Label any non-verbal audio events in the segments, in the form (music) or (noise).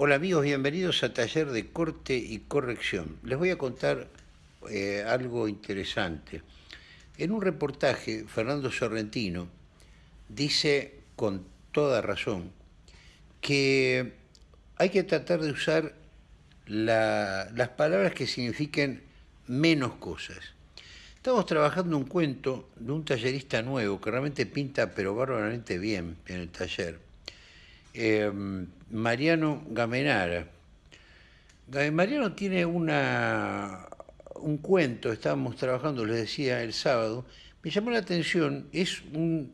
Hola amigos, bienvenidos a Taller de Corte y Corrección. Les voy a contar eh, algo interesante. En un reportaje, Fernando Sorrentino dice con toda razón que hay que tratar de usar las palabras que signifiquen menos cosas. Estamos trabajando un cuento de un tallerista nuevo que realmente pinta pero bárbaramente bien en el taller Em, Mariano Gamenara. Mariano tiene una, un cuento, estábamos trabajando, les decía, el sábado, me llamó la atención, es un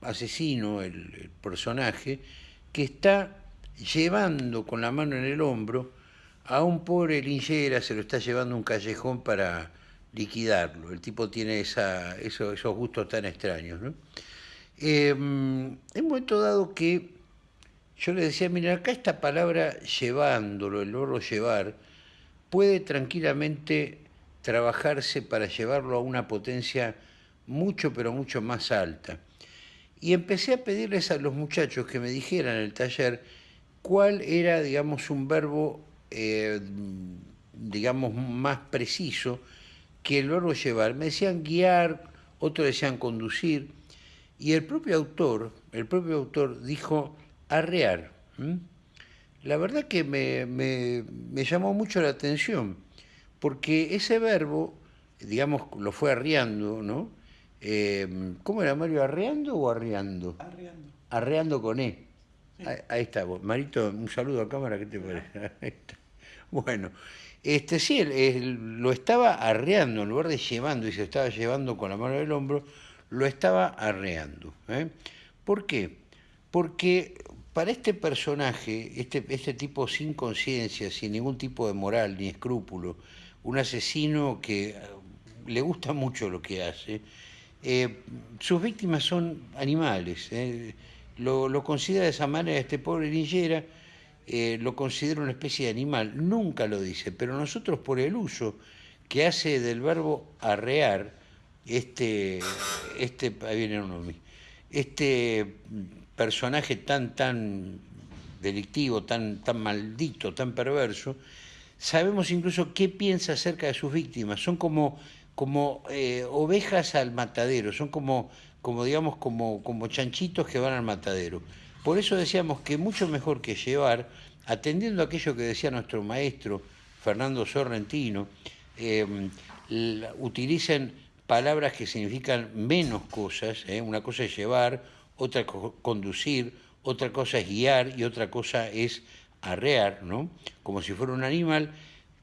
asesino, el, personaje, que está llevando con la mano en el hombro a un pobre linchera, se lo está llevando a un callejón para liquidarlo. El tipo tiene esos, gustos tan extraños. ¿no? Eh, momento dado que yo le decía, mira, acá esta palabra llevándolo, el verbo llevar, puede tranquilamente trabajarse para llevarlo a una potencia mucho, pero mucho más alta. Y empecé a pedirles a los muchachos que me dijeran en el taller cuál era, digamos, un verbo, eh, digamos, más preciso que el verbo llevar. Me decían guiar, otros decían conducir, y el propio autor, el propio autor dijo arrear. La verdad que me, llamó mucho la atención, porque ese verbo, digamos, lo fue arreando, ¿no? Em, ¿Cómo era Mario? ¿Arreando o arreando? Arreando. Arreando con E. Ahí, está. Marito, un saludo a cámara, ¿qué te parece? (laughs) Bueno, este sí, lo estaba arreando, en lugar de llevando, y se estaba llevando con la mano del hombro, lo estaba arreando. ¿eh? ¿Por qué? Porque para este personaje, este, este tipo sin conciencia, sin ningún tipo de moral ni escrúpulo, un asesino que eh, le gusta mucho lo que hace, eh, sus víctimas son animales. Eh. Lo, considera de esa manera este pobre Lingera, lo considera una especie de animal. Nunca lo dice, pero nosotros por el uso que hace del verbo arrear, este, este, ahí viene uno, este personaje tan, tan delictivo, tan, tan maldito, tan perverso, sabemos incluso qué piensa acerca de sus víctimas. Son como, como eh, ovejas al matadero, son como, como digamos, como, como chanchitos que van al matadero. Por eso decíamos que mucho mejor que llevar, atendiendo a aquello que decía nuestro maestro Fernando Sorrentino, em, utilicen palabras que significan menos cosas, ¿eh? una cosa es llevar, otra conducir, otra cosa es guiar y otra cosa es arrear, ¿no? Como si fuera un animal.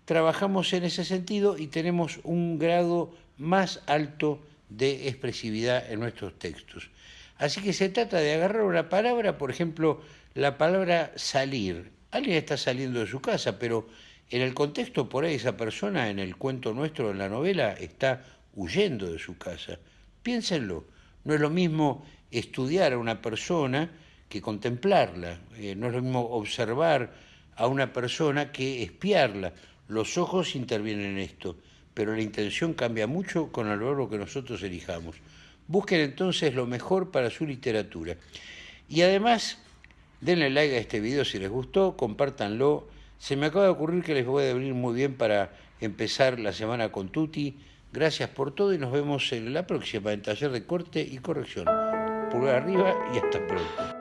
Trabajamos en ese sentido y tenemos un grado más alto de expresividad en nuestros textos. Así que se trata de agarrar una palabra, por ejemplo, la palabra salir. Alguien está saliendo de su casa, pero en el contexto por ahí esa persona, en el cuento nuestro, en la novela, está huyendo de su casa. Piénsenlo, no es lo mismo estudiar a una persona que contemplarla. Eh, no es lo mismo observar a una persona que espiarla. Los ojos intervienen en esto, pero la intención cambia mucho con el verbo que nosotros elijamos. Busquen entonces lo mejor para su literatura. Y además, denle like a este video si les gustó, compártanlo. Se me acaba de ocurrir que les voy a venir muy bien para empezar la semana con Tuti. Gracias por todo y nos vemos en la próxima en Taller de Corte y Corrección pulgar arriba y hasta pronto.